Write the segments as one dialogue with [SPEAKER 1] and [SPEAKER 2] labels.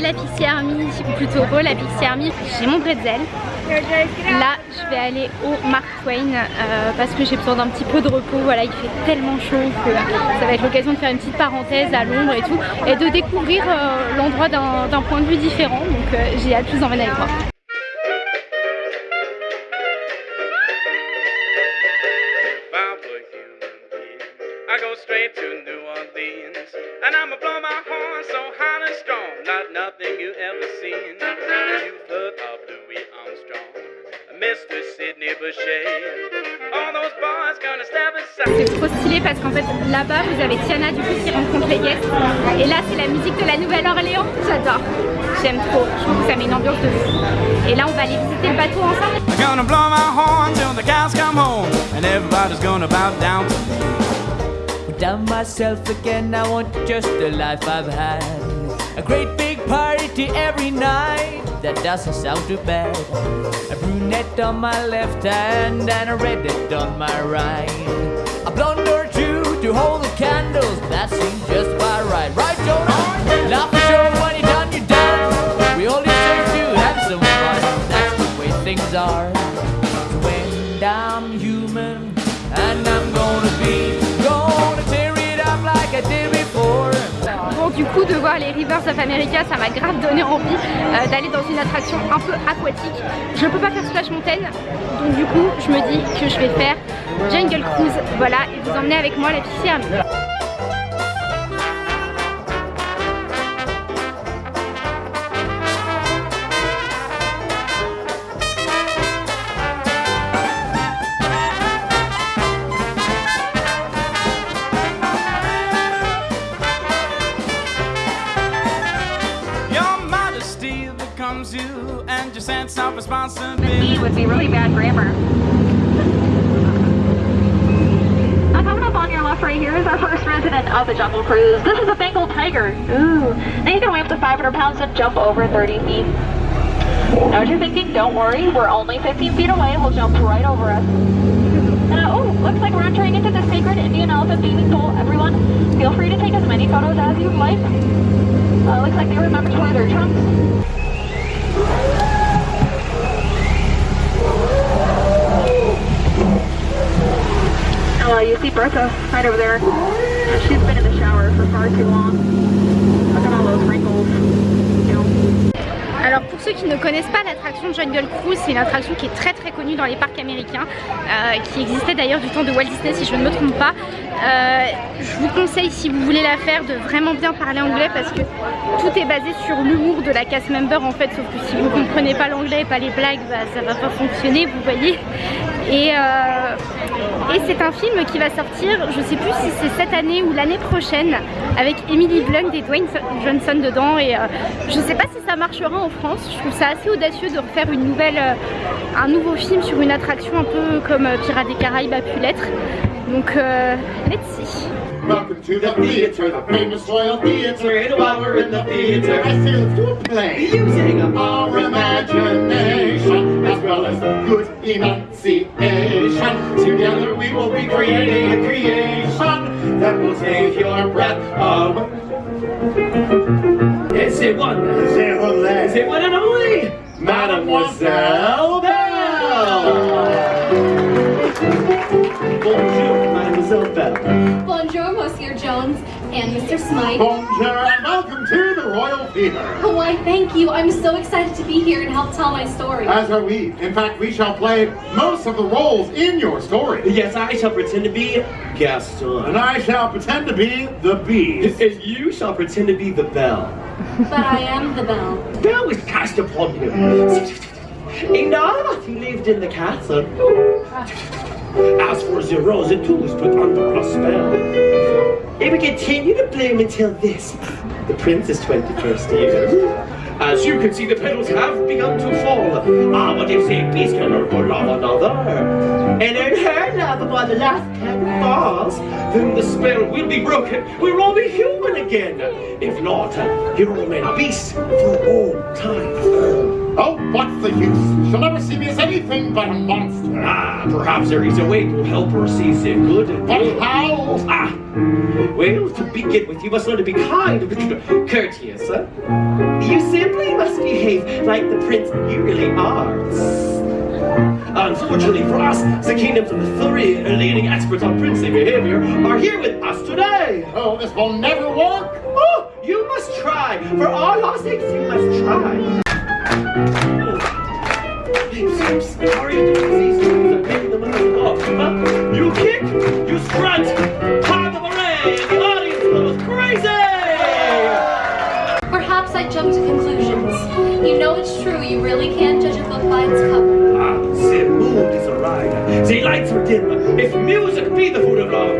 [SPEAKER 1] La Pixie Army, ou plutôt oh la Pixie Army, j'ai mon bretzel. Là je vais aller au Mark Twain euh, parce que j'ai besoin d'un petit peu de repos, voilà il fait tellement chaud que ça va être l'occasion de faire une petite parenthèse à l'ombre et tout et de découvrir euh, l'endroit d'un point de vue différent. Donc euh, j'ai hâte de vous emmener avec moi. C'est trop stylé parce qu'en fait là-bas vous avez Tiana du coup qui rencontre les guests. Et là c'est la musique de la Nouvelle-Orléans, j'adore, j'aime trop, je trouve que ça met une ambiance de fou. Et là on va aller visiter le bateau ensemble. down. Myself again, I want just the life I've had. A great big party every night, that doesn't sound too bad. A brunette on my left hand and a redhead on my right. A blonde or two to hold the candles, that seems just about right. Right, Jonah? Laugh for sure when you're done, you're done. We only serve to have some fun, that's the way things are. Du coup de voir les Rivers of America ça m'a grave donné envie euh, d'aller dans une attraction un peu aquatique. Je ne peux pas faire Splash Mountain donc du coup je me dis que je vais faire Jungle Cruise voilà et vous emmener avec moi la piscine.
[SPEAKER 2] Responsibility. would be really bad grammar. Now coming up on your left right here is our first resident of the Jungle Cruise. This is a Bengal tiger. Ooh. Now he's gonna weigh up to 500 pounds and jump over 30 feet. Now what you're thinking, don't worry, we're only 15 feet away. He'll jump right over us. Uh, oh, looks like we're entering into the sacred Indian elephant bathing pool. Everyone, feel free to take as many photos as you'd like. Uh, looks like they remember to wear their trunks. Uh, you see Bertha right over there. She's been in the shower for far too long. Look at all those wrinkles.
[SPEAKER 1] Ceux qui ne connaissent pas l'attraction Jungle Cruise, c'est une attraction qui est très très connue dans les parcs américains, euh, qui existait d'ailleurs du temps de Walt Disney si je ne me trompe pas. Euh, je vous conseille si vous voulez la faire de vraiment bien parler anglais parce que tout est basé sur l'humour de la cast member en fait, sauf que si vous ne comprenez pas l'anglais et pas les blagues, bah, ça va pas fonctionner, vous voyez. Et, euh, et c'est un film qui va sortir, je sais plus si c'est cette année ou l'année prochaine, avec Emily Blunt et Dwayne Johnson dedans. Et euh, je sais pas si ça marchera en France. Je trouve ça assez audacieux de refaire une nouvelle, euh, un nouveau film sur une attraction un peu comme Pirates des Caraïbes a pu l'être. Donc, let's see. Enunciation. Together we will be creating a creation that will take your breath away. Is it one? Is it one? Is it one and only? Mademoiselle Bell! Bonjour, Mademoiselle Bell.
[SPEAKER 3] Bonjour, Monsieur Jones and Mr. Smythe.
[SPEAKER 2] Bonjour and welcome to the Royal Theatre.
[SPEAKER 3] Oh, why, thank you. I'm so excited to be here and help tell my story.
[SPEAKER 2] As are we. In fact, we shall play most of the roles in your story.
[SPEAKER 4] Yes, I shall pretend to be Gaston.
[SPEAKER 2] And I shall pretend to be the bees.
[SPEAKER 4] And you shall pretend to be the bell.
[SPEAKER 3] But I am the bell.
[SPEAKER 4] Bell is cast upon you. In all he lived in the castle. Ah. As for the rose, it too was put under a spell. It will continue to bloom until this, the prince's 21st year. As you can see, the petals have begun to fall. Ah, but if they peace can learn for love another, and in her love by the last petal falls, then the spell will be broken. We'll all be human again. If not, you'll remain a beast for all time.
[SPEAKER 5] The use? She'll never see me as anything but a monster.
[SPEAKER 4] Ah, perhaps there is a way to help her see the good
[SPEAKER 5] But how?
[SPEAKER 4] Ah, well, to begin with, you must learn to be kind and courteous. Huh? You simply must behave like the prince you really are. Unfortunately for us, the kingdoms of the three leading experts on princely behavior are here with us today.
[SPEAKER 5] Oh, this will never work.
[SPEAKER 4] Oh, you must try. For all our sakes, you must try. I'm sorry to disease I'm making them up. Huh? You kick, you strut, part of the array, and the audience goes crazy!
[SPEAKER 3] Perhaps I jumped to conclusions. You know it's true, you really can't judge a book by its cover.
[SPEAKER 4] Ah, the mood is right. The lights are dim. If music be the food of love,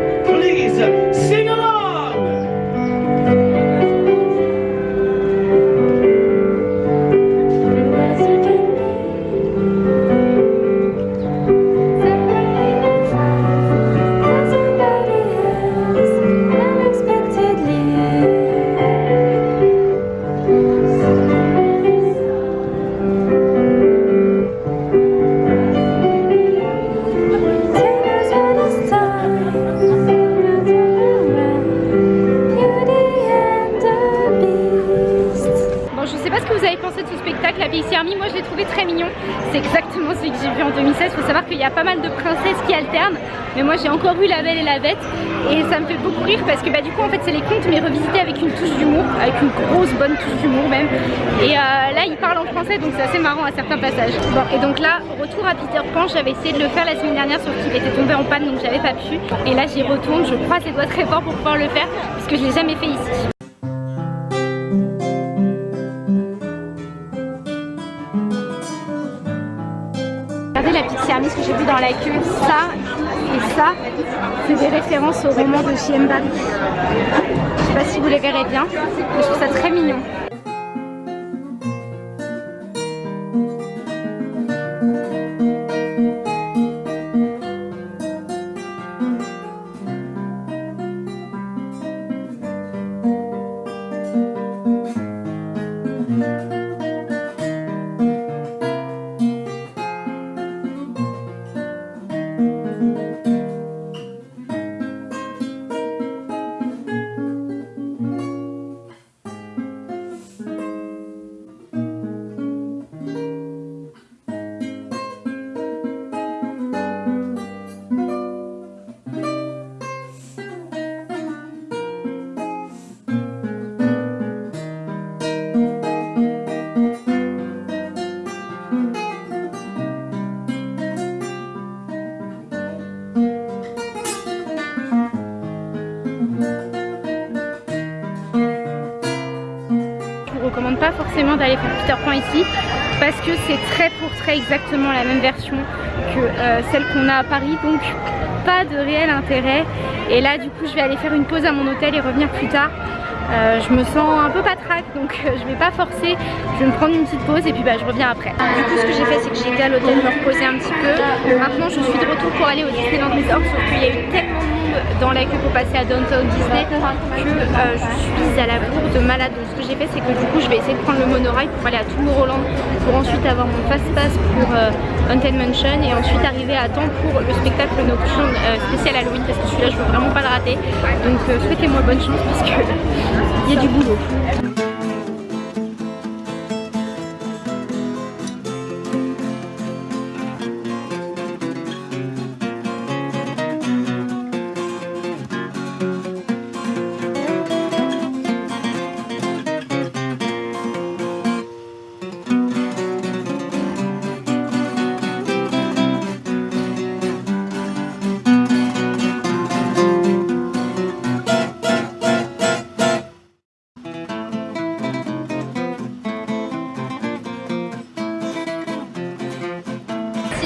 [SPEAKER 1] c'est les contes, mais revisités avec une touche d'humour. Avec une grosse bonne touche d'humour même. Et euh, là, il parle en français, donc c'est assez marrant à certains passages. Bon, et donc là, retour à Peter Pan. J'avais essayé de le faire la semaine dernière, sauf qu'il était tombé en panne, donc j'avais pas pu. Et là, j'y retourne. Je croise les doigts très fort pour pouvoir le faire, puisque je l'ai jamais fait ici. Regardez la Army, ce que j'ai vu dans la queue, ça ça, c'est des références au roman de Chiemba. Je sais pas si vous les verrez bien, mais je trouve ça très mignon. D'aller faire Peter Pan ici parce que c'est très pour très exactement la même version que euh, celle qu'on a à Paris donc pas de réel intérêt. Et là du coup je vais aller faire une pause à mon hôtel et revenir plus tard. Euh, je me sens un peu patraque donc euh, je vais pas forcer. Je vais me prendre une petite pause et puis bah, je reviens après. Du coup ce que j'ai fait c'est que j'ai été à l'hôtel me reposer un petit peu. Maintenant je suis de retour pour aller au Disneyland Resort sauf qu'il y a eu dans la queue pour passer à Downtown Disney que euh, je suis à la bourre de malade donc ce que j'ai fait c'est que du coup je vais essayer de prendre le monorail pour aller à Tomorrowland pour ensuite avoir mon fast pass pour euh, Haunted Mansion et ensuite arriver à temps pour le spectacle nocturne euh, spécial Halloween parce que celui-là je veux vraiment pas le rater donc euh, souhaitez-moi bonne chance parce que il y a du boulot.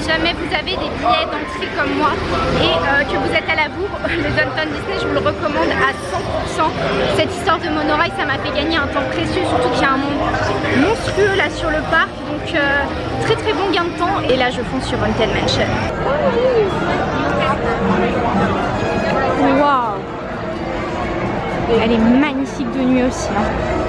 [SPEAKER 1] Jamais vous avez des billets d'entrée comme moi et euh, que vous êtes à la bourre, le Downtown Disney, je vous le recommande à 100%. Cette histoire de monorail, ça m'a fait gagner un temps précieux, surtout qu'il y a un monde monstrueux là sur le parc. Donc euh, très très bon gain de temps. Et là, je fonce sur Haunted Mansion. Waouh Elle est magnifique de nuit aussi. hein.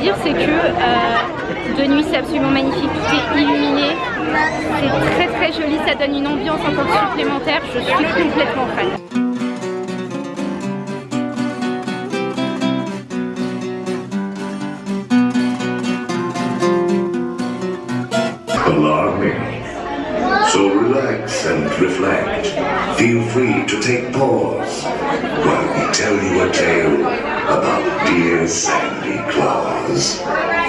[SPEAKER 1] Dire, c'est que euh, de nuit, c'est absolument magnifique. Tout est illuminé. C'est très très joli. Ça donne une ambiance encore supplémentaire. Je suis complètement fan.
[SPEAKER 6] So relax and reflect. Feel free to take pause while we tell you a tale about dear Sandy Claus. milagres.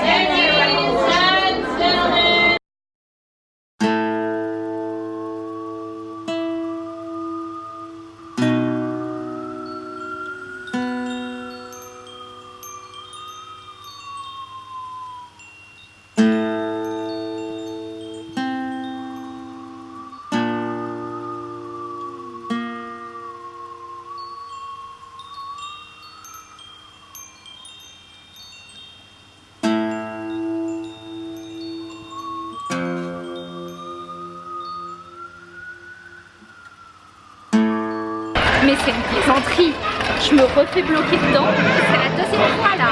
[SPEAKER 1] Mais c'est une plaisanterie. Je me refais bloquer dedans. C'est la deuxième fois là.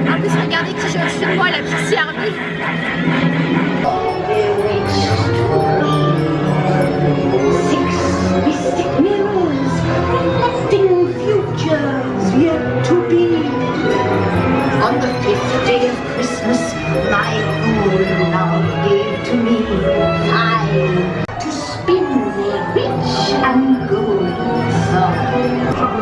[SPEAKER 1] En plus, regardez qui au-dessus de moi, la Pixie Army. myself.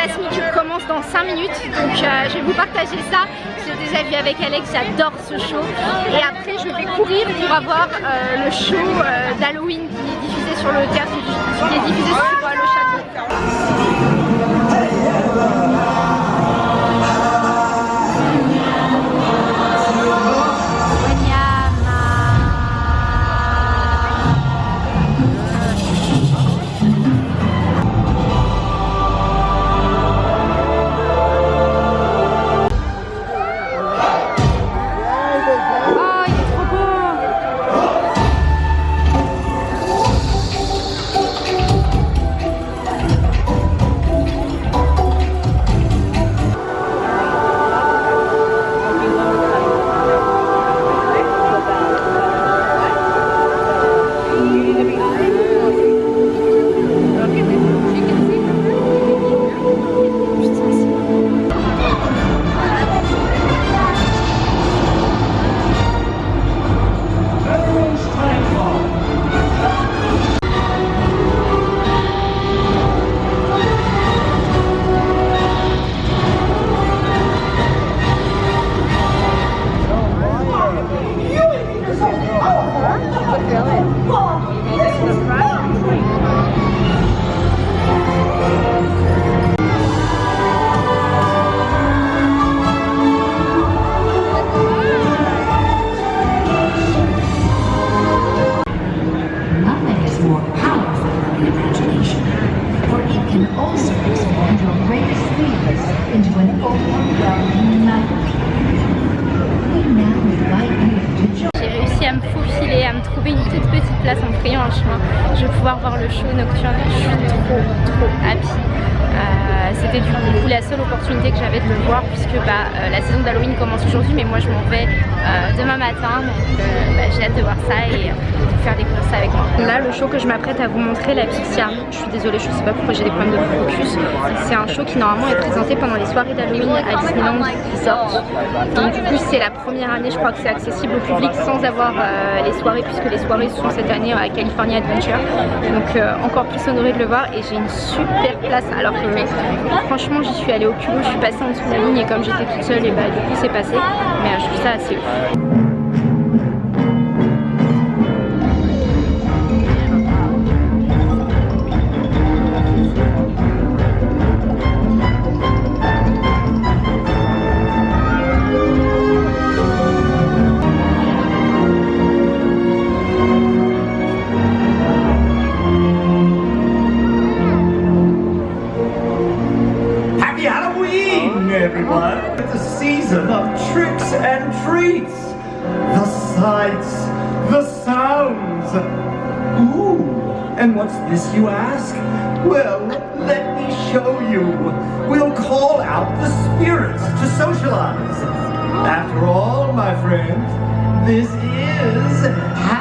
[SPEAKER 1] Fantasmique commence dans 5 minutes donc je vais vous partager ça. J'ai déjà vu avec Alex, j'adore ce show et après je vais courir pour avoir euh, le show euh, d'Halloween qui est diffusé sur le théâtre, sur euh.
[SPEAKER 7] More powerful
[SPEAKER 1] à me faufiler, à me trouver une toute petite place en frayant un chemin. Je vais pouvoir voir le show nocturne. Je suis trop, trop happy. Euh, C'était du coup la seule opportunité que j'avais de le voir puisque bah, euh, la saison d'Halloween commence aujourd'hui mais moi je m'en vais euh, demain matin donc euh, bah, j'ai hâte de voir ça et de faire découvrir ça avec moi. Là le show que je m'apprête à vous montrer, la Pixie Army, je suis désolée je sais pas pourquoi j'ai des problèmes de focus, c'est un show qui normalement est présenté pendant les soirées d'Halloween à Disneyland Resort. Donc du coup c'est la première année je crois que c'est accessible au public sans avoir les soirées puisque les soirées sont cette année à California Adventure. Donc encore plus honorée de le voir et j'ai une super place alors que franchement j'y suis allée au culot, je suis passée en dessous de la ligne et comme j'étais toute seule et bah du coup c'est passé mais euh, je trouve ça assez ouf.
[SPEAKER 8] This is